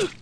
Ugh!